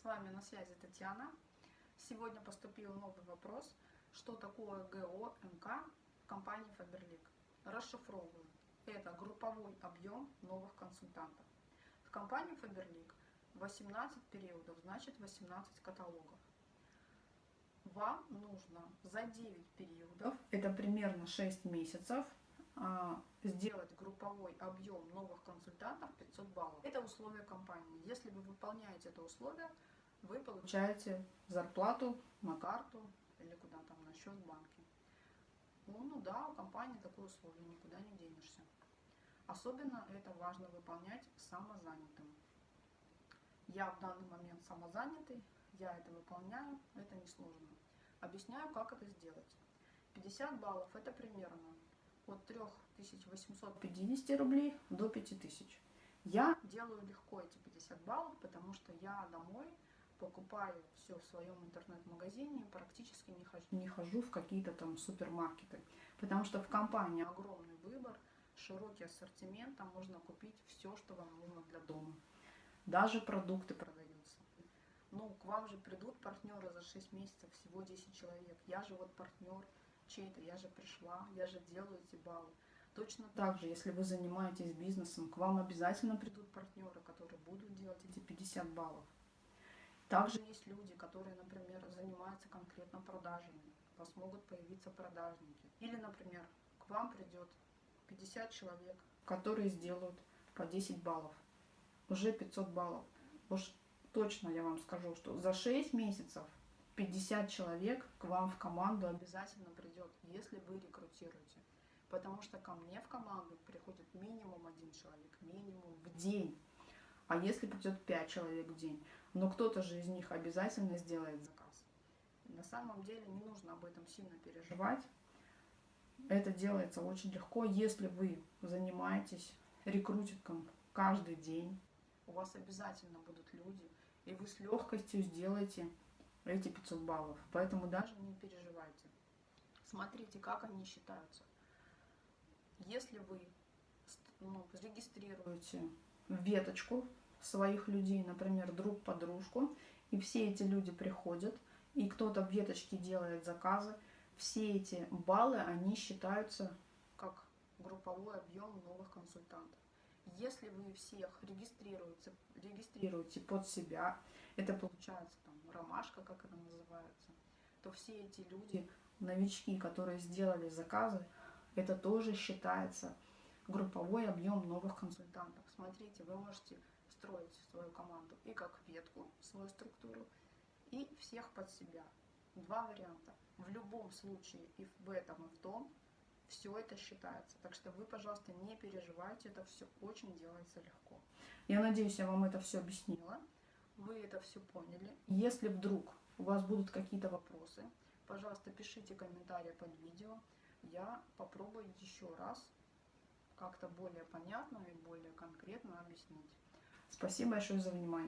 С вами на связи Татьяна. Сегодня поступил новый вопрос, что такое ГО МК в компании Faberlic. Расшифровываю. Это групповой объем новых консультантов. В компании Faberlic 18 периодов, значит 18 каталогов. Вам нужно за 9 периодов, это примерно 6 месяцев, сделать групповой объем новых консультантов 500 баллов. Это условие компании. Если вы выполняете это условие, вы получаете зарплату на карту или куда там на счет в банке. Ну, ну да, у компании такое условие, никуда не денешься. Особенно это важно выполнять самозанятым. Я в данный момент самозанятый, я это выполняю, это несложно. Объясняю, как это сделать. 50 баллов это примерно от 3850 рублей до 5000. Я делаю легко эти 50 баллов, потому что я домой покупаю все в своем интернет-магазине, практически не хожу, не хожу в какие-то там супермаркеты, потому что в компании огромный выбор, широкий ассортимент, там можно купить все, что вам нужно для дома. Даже продукты продаются. Ну, к вам же придут партнеры за 6 месяцев, всего 10 человек. Я же вот партнер, чей-то, я же пришла, я же делаю эти баллы. Точно так же, если вы занимаетесь бизнесом, к вам обязательно придут партнеры, которые будут делать эти 50 баллов. Также есть люди, которые, например, занимаются конкретно продажами. У вас могут появиться продажники. Или, например, к вам придет 50 человек, которые сделают по 10 баллов. Уже 500 баллов. Уж точно я вам скажу, что за 6 месяцев 50 человек к вам в команду обязательно придет, если вы рекрутируете. Потому что ко мне в команду приходит минимум один человек, минимум в день. А если придет 5 человек в день, но кто-то же из них обязательно сделает заказ. На самом деле не нужно об этом сильно переживать. Это делается очень легко, если вы занимаетесь рекрутингом каждый день. У вас обязательно будут люди, и вы с легкостью сделаете эти 500 баллов. Поэтому даже не переживайте. Смотрите, как они считаются. Если вы ну, зарегистрируете веточку своих людей, например, друг подружку, и все эти люди приходят, и кто-то в веточке делает заказы, все эти баллы, они считаются как групповой объем новых консультантов. Если вы всех регистрируете, регистрируете под себя, это получается там ромашка, как это называется, то все эти люди, новички, которые сделали заказы, это тоже считается групповой объем новых консультантов. Смотрите, вы можете строить свою команду и как ветку, свою структуру, и всех под себя. Два варианта. В любом случае и в этом, и в том все это считается. Так что вы, пожалуйста, не переживайте, это все очень делается легко. Я надеюсь, я вам это все объяснила, вы это все поняли. Если вдруг у вас будут какие-то вопросы, пожалуйста, пишите комментарии под видео. Я попробую еще раз как-то более понятно и более конкретно объяснить. Спасибо большое за внимание.